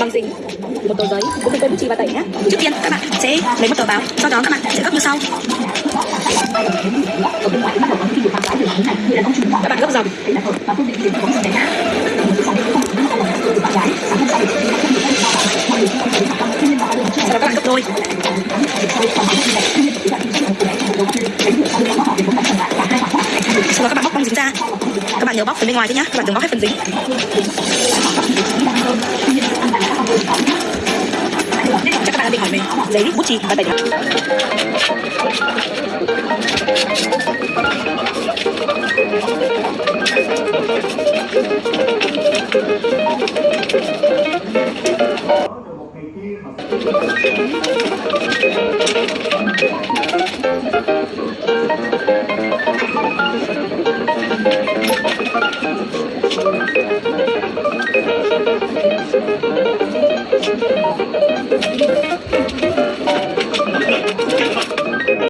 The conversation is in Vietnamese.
bằng gì một tờ giấy cũng đừng quên bút chì và tẩy nhé trước tiên các bạn sẽ lấy một tờ báo sau đó các bạn sẽ gấp như sau các bạn gấp dòng sau đó các bạn gấp đôi sau đó các bạn bóc băng dính ra các bạn nhớ bóc phần bên ngoài thôi nhá các bạn đừng bóc hết phần dính gia đình mình lấy bút chì và tài liệu